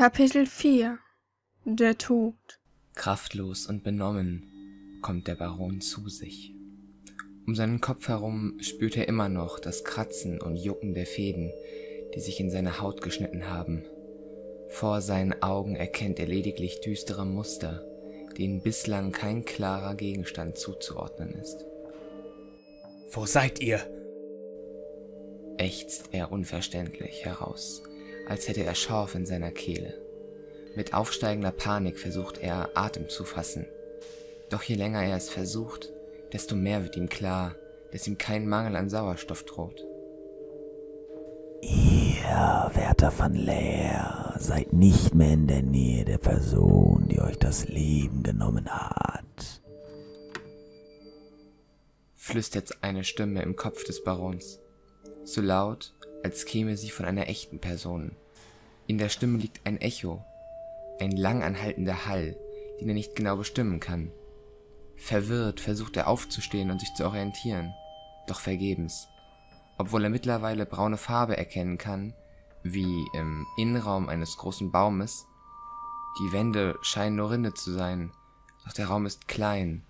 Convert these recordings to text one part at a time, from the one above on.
Kapitel 4 Der Tod Kraftlos und benommen kommt der Baron zu sich. Um seinen Kopf herum spürt er immer noch das Kratzen und Jucken der Fäden, die sich in seine Haut geschnitten haben. Vor seinen Augen erkennt er lediglich düstere Muster, denen bislang kein klarer Gegenstand zuzuordnen ist. Wo seid ihr? ächzt er unverständlich heraus, als hätte er Schorf in seiner Kehle. Mit aufsteigender Panik versucht er, Atem zu fassen. Doch je länger er es versucht, desto mehr wird ihm klar, dass ihm kein Mangel an Sauerstoff droht. Ihr, Wärter von Leer, seid nicht mehr in der Nähe der Person, die euch das Leben genommen hat. Flüstert eine Stimme im Kopf des Barons. So laut, als käme sie von einer echten Person. In der Stimme liegt ein Echo, ein langanhaltender Hall, den er nicht genau bestimmen kann. Verwirrt versucht er aufzustehen und sich zu orientieren, doch vergebens. Obwohl er mittlerweile braune Farbe erkennen kann, wie im Innenraum eines großen Baumes, die Wände scheinen nur Rinde zu sein, doch der Raum ist klein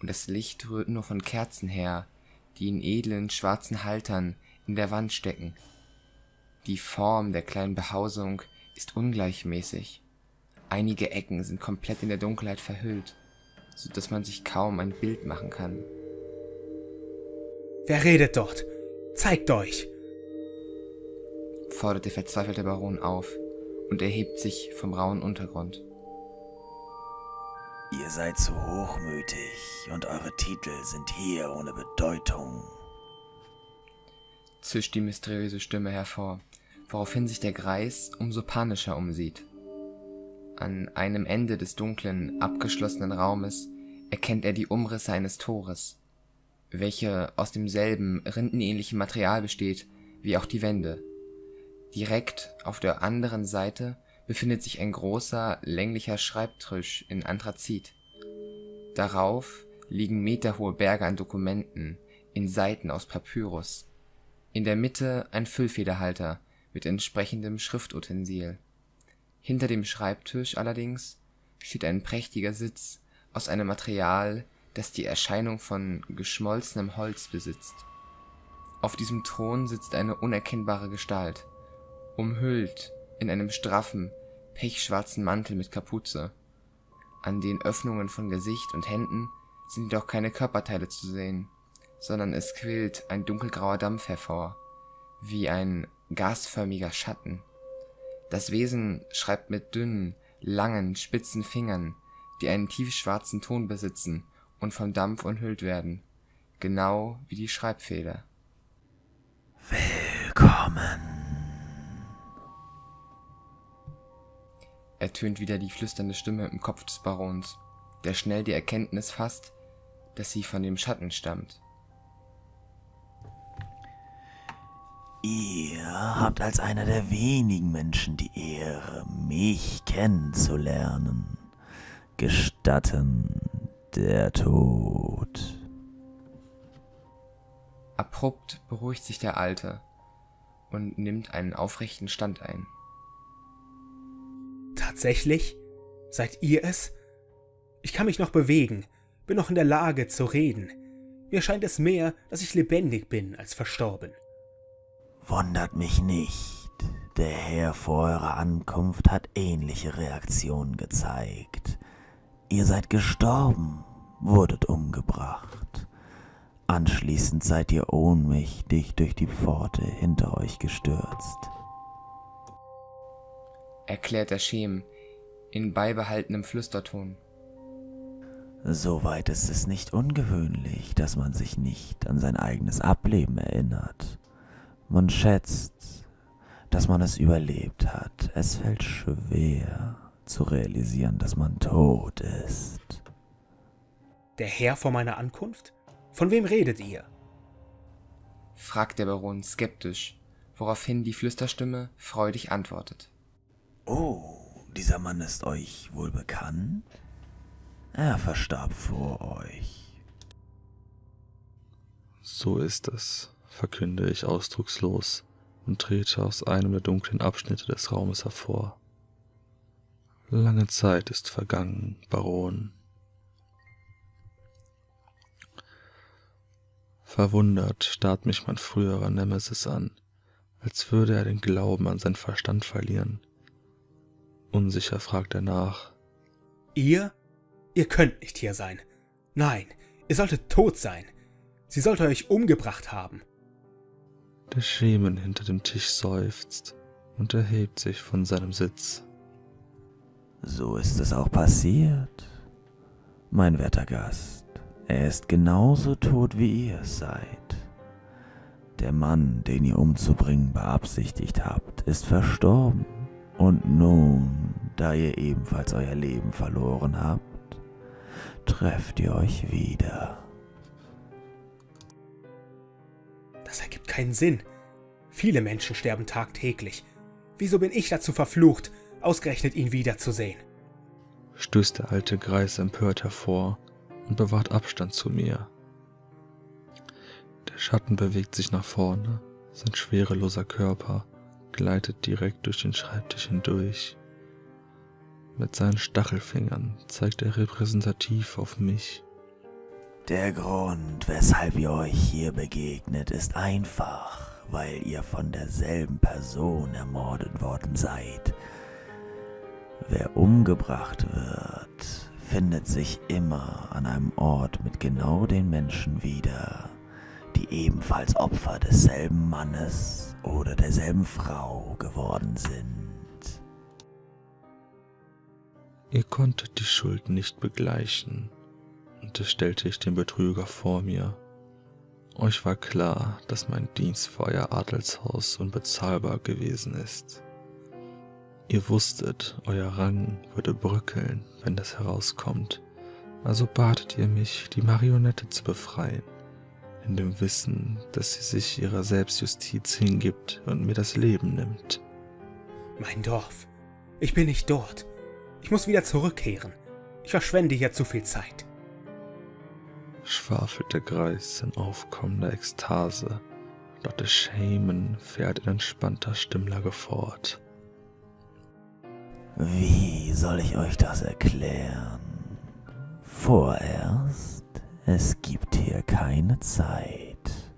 und das Licht rührt nur von Kerzen her, die in edlen schwarzen Haltern in der Wand stecken. Die Form der kleinen Behausung ist ungleichmäßig. Einige Ecken sind komplett in der Dunkelheit verhüllt, so dass man sich kaum ein Bild machen kann. Wer redet dort? Zeigt euch! fordert der verzweifelte Baron auf und erhebt sich vom rauen Untergrund. Ihr seid zu hochmütig und eure Titel sind hier ohne Bedeutung. Zischt die mysteriöse Stimme hervor, woraufhin sich der Greis umso panischer umsieht. An einem Ende des dunklen, abgeschlossenen Raumes erkennt er die Umrisse eines Tores, welche aus demselben rindenähnlichen Material besteht wie auch die Wände. Direkt auf der anderen Seite befindet sich ein großer, länglicher Schreibtisch in Anthrazit. Darauf liegen meterhohe Berge an Dokumenten in Seiten aus Papyrus. In der Mitte ein Füllfederhalter mit entsprechendem Schriftutensil. Hinter dem Schreibtisch allerdings steht ein prächtiger Sitz aus einem Material, das die Erscheinung von geschmolzenem Holz besitzt. Auf diesem Thron sitzt eine unerkennbare Gestalt, umhüllt in einem straffen, pechschwarzen Mantel mit Kapuze. An den Öffnungen von Gesicht und Händen sind jedoch keine Körperteile zu sehen, sondern es quillt ein dunkelgrauer Dampf hervor, wie ein gasförmiger Schatten. Das Wesen schreibt mit dünnen, langen, spitzen Fingern, die einen tiefschwarzen Ton besitzen und vom Dampf umhüllt werden, genau wie die Schreibfeder. Willkommen. ertönt wieder die flüsternde Stimme im Kopf des Barons, der schnell die Erkenntnis fasst, dass sie von dem Schatten stammt. Ihr habt als einer der wenigen Menschen die Ehre, mich kennenzulernen. Gestatten der Tod. Abrupt beruhigt sich der Alte und nimmt einen aufrechten Stand ein. Tatsächlich? Seid ihr es? Ich kann mich noch bewegen, bin noch in der Lage zu reden. Mir scheint es mehr, dass ich lebendig bin als verstorben. Wundert mich nicht. Der Herr vor eurer Ankunft hat ähnliche Reaktionen gezeigt. Ihr seid gestorben, wurdet umgebracht. Anschließend seid ihr ohnmächtig durch die Pforte hinter euch gestürzt. Erklärt der Schem in beibehaltenem Flüsterton. Soweit ist es nicht ungewöhnlich, dass man sich nicht an sein eigenes Ableben erinnert. Man schätzt, dass man es überlebt hat. Es fällt schwer zu realisieren, dass man tot ist. Der Herr vor meiner Ankunft? Von wem redet ihr? fragt der Baron skeptisch, woraufhin die Flüsterstimme freudig antwortet. Oh, dieser Mann ist euch wohl bekannt? Er verstarb vor euch. So ist es, verkünde ich ausdruckslos und trete aus einem der dunklen Abschnitte des Raumes hervor. Lange Zeit ist vergangen, Baron. Verwundert starrt mich mein früherer Nemesis an, als würde er den Glauben an seinen Verstand verlieren. Unsicher fragt er nach. Ihr? Ihr könnt nicht hier sein. Nein, ihr solltet tot sein. Sie sollte euch umgebracht haben. Der Schemen hinter dem Tisch seufzt und erhebt sich von seinem Sitz. So ist es auch passiert, mein werter Gast. Er ist genauso tot, wie ihr es seid. Der Mann, den ihr umzubringen beabsichtigt habt, ist verstorben. Und nun, da ihr ebenfalls euer Leben verloren habt, trefft ihr euch wieder. Keinen Sinn. Viele Menschen sterben tagtäglich. Wieso bin ich dazu verflucht, ausgerechnet ihn wiederzusehen? Stößt der alte Greis empört hervor und bewahrt Abstand zu mir. Der Schatten bewegt sich nach vorne, sein schwereloser Körper gleitet direkt durch den Schreibtisch hindurch. Mit seinen Stachelfingern zeigt er repräsentativ auf mich. Der Grund, weshalb ihr euch hier begegnet, ist einfach, weil ihr von derselben Person ermordet worden seid. Wer umgebracht wird, findet sich immer an einem Ort mit genau den Menschen wieder, die ebenfalls Opfer desselben Mannes oder derselben Frau geworden sind. Ihr konntet die Schuld nicht begleichen, unterstellte ich den Betrüger vor mir. Euch war klar, dass mein Dienst für euer Adelshaus unbezahlbar gewesen ist. Ihr wusstet, euer Rang würde bröckeln, wenn das herauskommt, also batet ihr mich, die Marionette zu befreien, in dem Wissen, dass sie sich ihrer Selbstjustiz hingibt und mir das Leben nimmt. Mein Dorf. Ich bin nicht dort. Ich muss wieder zurückkehren. Ich verschwende hier zu viel Zeit. Schwafelt der Greis in aufkommender Ekstase, der Shaman fährt in entspannter Stimmlage fort. Wie soll ich euch das erklären? Vorerst, es gibt hier keine Zeit.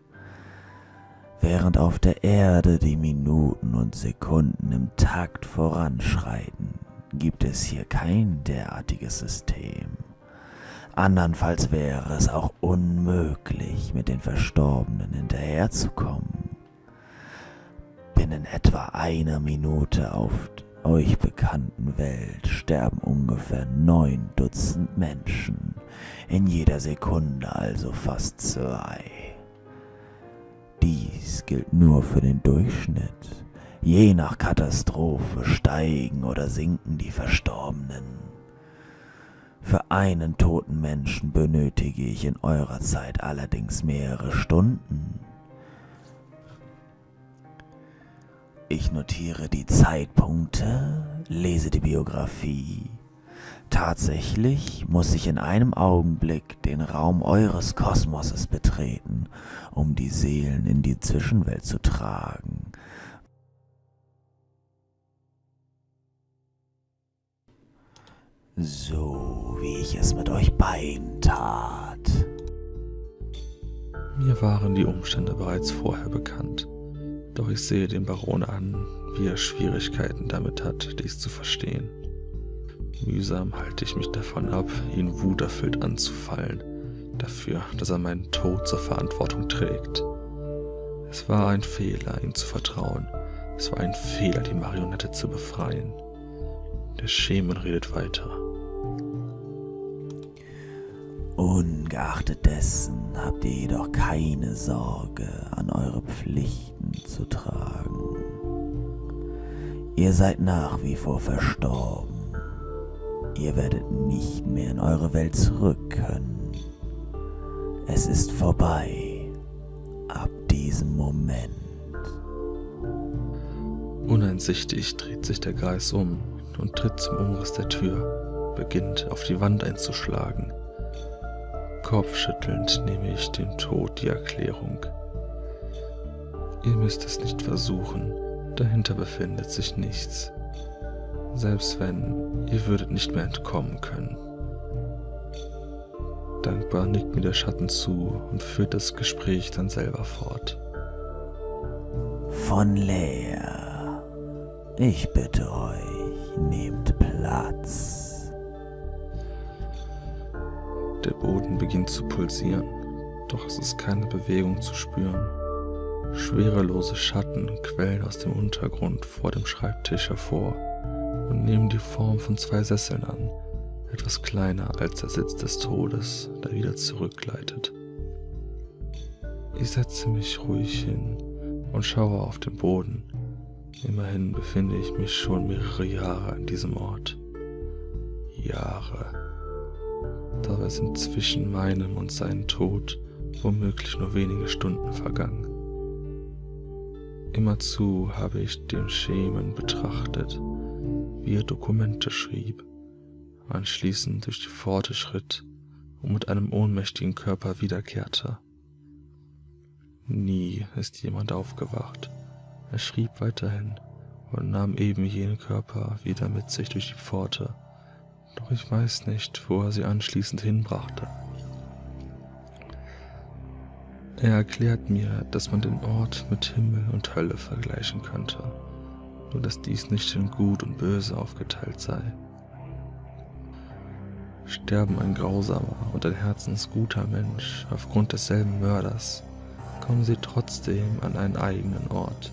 Während auf der Erde die Minuten und Sekunden im Takt voranschreiten, gibt es hier kein derartiges System. Andernfalls wäre es auch unmöglich, mit den Verstorbenen hinterherzukommen. Binnen etwa einer Minute auf euch bekannten Welt sterben ungefähr neun Dutzend Menschen, in jeder Sekunde also fast zwei. Dies gilt nur für den Durchschnitt. Je nach Katastrophe steigen oder sinken die Verstorbenen. Für einen toten Menschen benötige ich in eurer Zeit allerdings mehrere Stunden. Ich notiere die Zeitpunkte, lese die Biografie. Tatsächlich muss ich in einem Augenblick den Raum eures Kosmoses betreten, um die Seelen in die Zwischenwelt zu tragen. So wie ich es mit euch beiden tat. Mir waren die Umstände bereits vorher bekannt. Doch ich sehe den Baron an, wie er Schwierigkeiten damit hat, dies zu verstehen. Mühsam halte ich mich davon ab, ihn wuterfüllt anzufallen, dafür, dass er meinen Tod zur Verantwortung trägt. Es war ein Fehler, ihm zu vertrauen. Es war ein Fehler, die Marionette zu befreien. Der Schemen redet weiter. Ungeachtet dessen habt ihr jedoch keine Sorge, an eure Pflichten zu tragen. Ihr seid nach wie vor verstorben. Ihr werdet nicht mehr in eure Welt zurück können. Es ist vorbei. Ab diesem Moment. Uneinsichtig dreht sich der Greis um und tritt zum Umriss der Tür, beginnt auf die Wand einzuschlagen. Kopfschüttelnd nehme ich dem Tod die Erklärung. Ihr müsst es nicht versuchen, dahinter befindet sich nichts. Selbst wenn Ihr würdet nicht mehr entkommen können. Dankbar nickt mir der Schatten zu und führt das Gespräch dann selber fort. Von leer. Ich bitte euch, nehmt Platz. Der Boden beginnt zu pulsieren, doch es ist keine Bewegung zu spüren. Schwerelose Schatten quellen aus dem Untergrund vor dem Schreibtisch hervor und nehmen die Form von zwei Sesseln an, etwas kleiner als der Sitz des Todes, der wieder zurückgleitet. Ich setze mich ruhig hin und schaue auf den Boden. Immerhin befinde ich mich schon mehrere Jahre an diesem Ort. Jahre. Dabei sind zwischen meinem und seinem Tod womöglich nur wenige Stunden vergangen. Immerzu habe ich den Schemen betrachtet, wie er Dokumente schrieb, anschließend durch die Pforte schritt und mit einem ohnmächtigen Körper wiederkehrte. Nie ist jemand aufgewacht. Er schrieb weiterhin und nahm eben jenen Körper wieder mit sich durch die Pforte, doch ich weiß nicht, wo er sie anschließend hinbrachte. Er erklärt mir, dass man den Ort mit Himmel und Hölle vergleichen könnte, nur dass dies nicht in Gut und Böse aufgeteilt sei. Sterben ein grausamer und ein herzensguter Mensch aufgrund desselben Mörders, kommen sie trotzdem an einen eigenen Ort.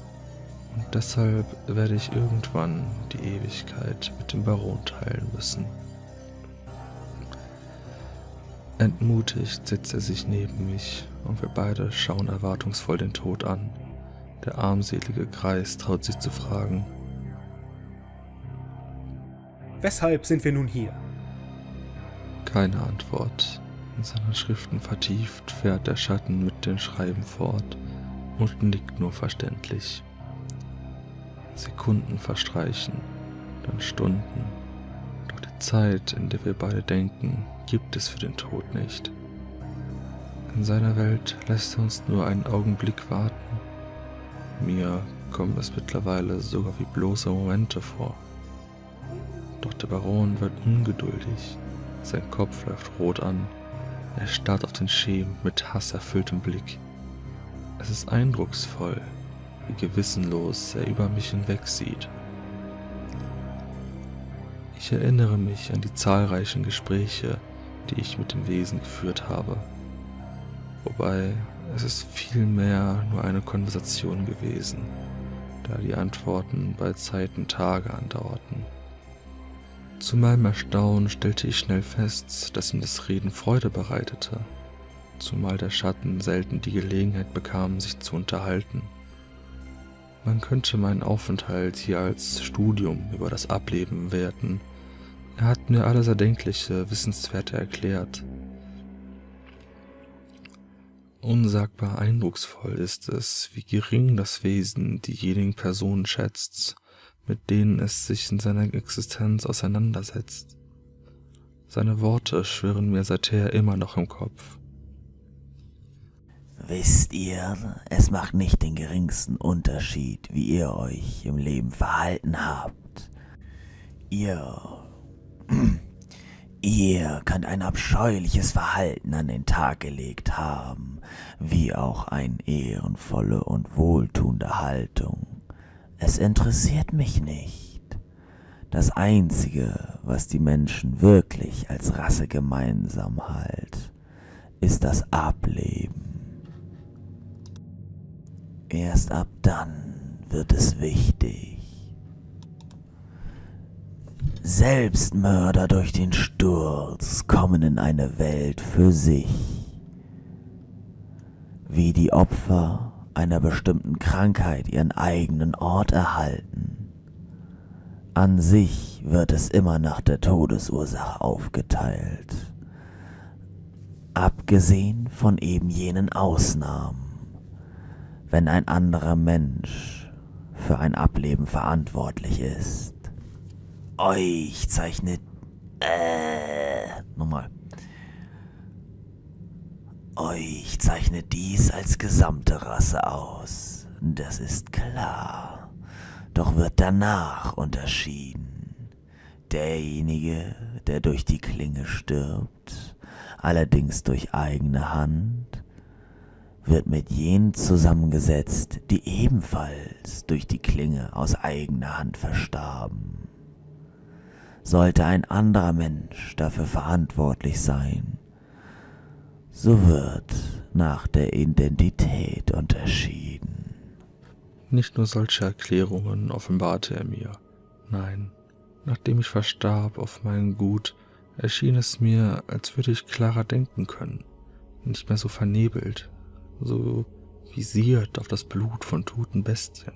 Und deshalb werde ich irgendwann die Ewigkeit mit dem Baron teilen müssen. Entmutigt setzt er sich neben mich und wir beide schauen erwartungsvoll den Tod an. Der armselige Greis traut sich zu fragen. Weshalb sind wir nun hier? Keine Antwort. In seinen Schriften vertieft fährt der Schatten mit dem Schreiben fort und nickt nur verständlich. Sekunden verstreichen, dann Stunden. Doch die Zeit, in der wir beide denken, gibt es für den Tod nicht. In seiner Welt lässt er uns nur einen Augenblick warten. Mir kommen es mittlerweile sogar wie bloße Momente vor. Doch der Baron wird ungeduldig. Sein Kopf läuft rot an. Er starrt auf den Schemen mit hasserfülltem Blick. Es ist eindrucksvoll, wie gewissenlos er über mich hinwegsieht. Ich erinnere mich an die zahlreichen Gespräche, die ich mit dem Wesen geführt habe wobei es ist vielmehr nur eine Konversation gewesen, da die Antworten bei Zeiten Tage andauerten. Zu meinem Erstaunen stellte ich schnell fest, dass ihm das Reden Freude bereitete, zumal der Schatten selten die Gelegenheit bekam, sich zu unterhalten. Man könnte meinen Aufenthalt hier als Studium über das Ableben werten. Er hat mir alles Erdenkliche, Wissenswerte erklärt, Unsagbar eindrucksvoll ist es, wie gering das Wesen diejenigen Personen schätzt, mit denen es sich in seiner Existenz auseinandersetzt. Seine Worte schwirren mir seither immer noch im Kopf. Wisst ihr, es macht nicht den geringsten Unterschied, wie ihr euch im Leben verhalten habt. Ihr Ihr könnt ein abscheuliches Verhalten an den Tag gelegt haben, wie auch eine ehrenvolle und wohltuende Haltung. Es interessiert mich nicht. Das Einzige, was die Menschen wirklich als Rasse gemeinsam halt, ist das Ableben. Erst ab dann wird es wichtig. Selbstmörder durch den Sturz kommen in eine Welt für sich. Wie die Opfer einer bestimmten Krankheit ihren eigenen Ort erhalten. An sich wird es immer nach der Todesursache aufgeteilt. Abgesehen von eben jenen Ausnahmen, wenn ein anderer Mensch für ein Ableben verantwortlich ist. Euch zeichnet. Äh. Nochmal. Euch zeichnet dies als gesamte Rasse aus. Das ist klar. Doch wird danach unterschieden. derjenige, der durch die Klinge stirbt, allerdings durch eigene Hand, wird mit jenen zusammengesetzt, die ebenfalls durch die Klinge aus eigener Hand verstarben. Sollte ein anderer Mensch dafür verantwortlich sein, so wird nach der Identität unterschieden. Nicht nur solche Erklärungen offenbarte er mir, nein, nachdem ich verstarb auf mein Gut, erschien es mir, als würde ich klarer denken können, nicht mehr so vernebelt, so visiert auf das Blut von toten Bestien.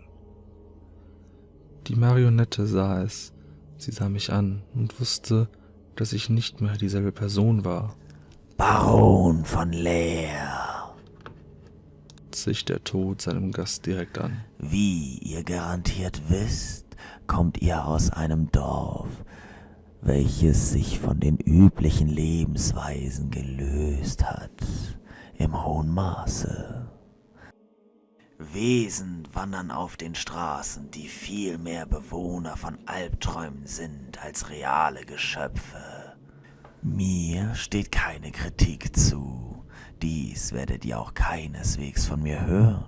Die Marionette sah es, sie sah mich an und wusste, dass ich nicht mehr dieselbe Person war. Baron von Leer, sich der Tod seinem Gast direkt an. Wie ihr garantiert wisst, kommt ihr aus einem Dorf, welches sich von den üblichen Lebensweisen gelöst hat im hohen Maße. Wesen wandern auf den Straßen, die viel mehr Bewohner von Albträumen sind als reale Geschöpfe. Mir steht keine Kritik zu, dies werdet ihr auch keineswegs von mir hören.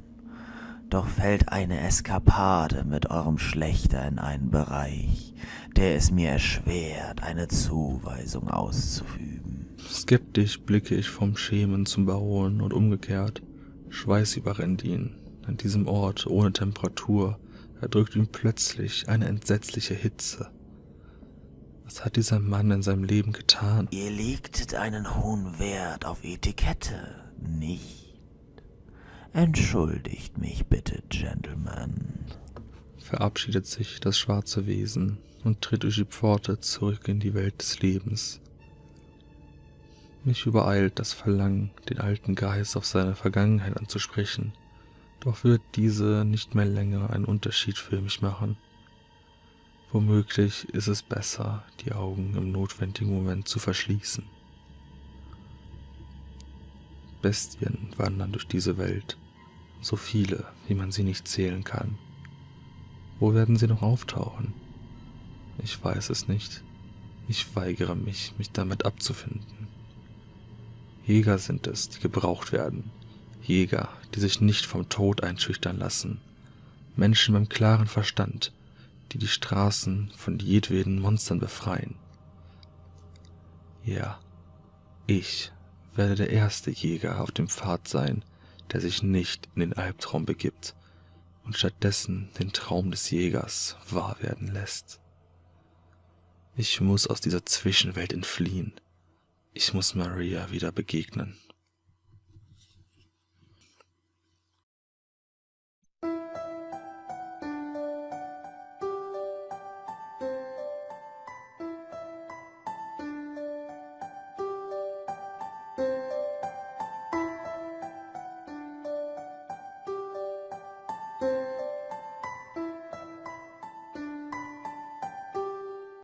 Doch fällt eine Eskapade mit eurem Schlechter in einen Bereich, der es mir erschwert, eine Zuweisung auszuüben. Skeptisch blicke ich vom Schemen zum Baron und umgekehrt. Schweiß überrennt ihn. An diesem Ort ohne Temperatur erdrückt ihn plötzlich eine entsetzliche Hitze. Was hat dieser Mann in seinem Leben getan? Ihr legtet einen hohen Wert auf Etikette, nicht? Entschuldigt mich bitte, Gentlemen. Verabschiedet sich das schwarze Wesen und tritt durch die Pforte zurück in die Welt des Lebens. Mich übereilt das Verlangen, den alten Geist auf seine Vergangenheit anzusprechen, doch wird diese nicht mehr länger einen Unterschied für mich machen. Womöglich ist es besser, die Augen im notwendigen Moment zu verschließen. Bestien wandern durch diese Welt, so viele, wie man sie nicht zählen kann. Wo werden sie noch auftauchen? Ich weiß es nicht. Ich weigere mich, mich damit abzufinden. Jäger sind es, die gebraucht werden. Jäger, die sich nicht vom Tod einschüchtern lassen. Menschen beim klaren Verstand, die die Straßen von jedweden Monstern befreien. Ja, ich werde der erste Jäger auf dem Pfad sein, der sich nicht in den Albtraum begibt und stattdessen den Traum des Jägers wahr werden lässt. Ich muss aus dieser Zwischenwelt entfliehen. Ich muss Maria wieder begegnen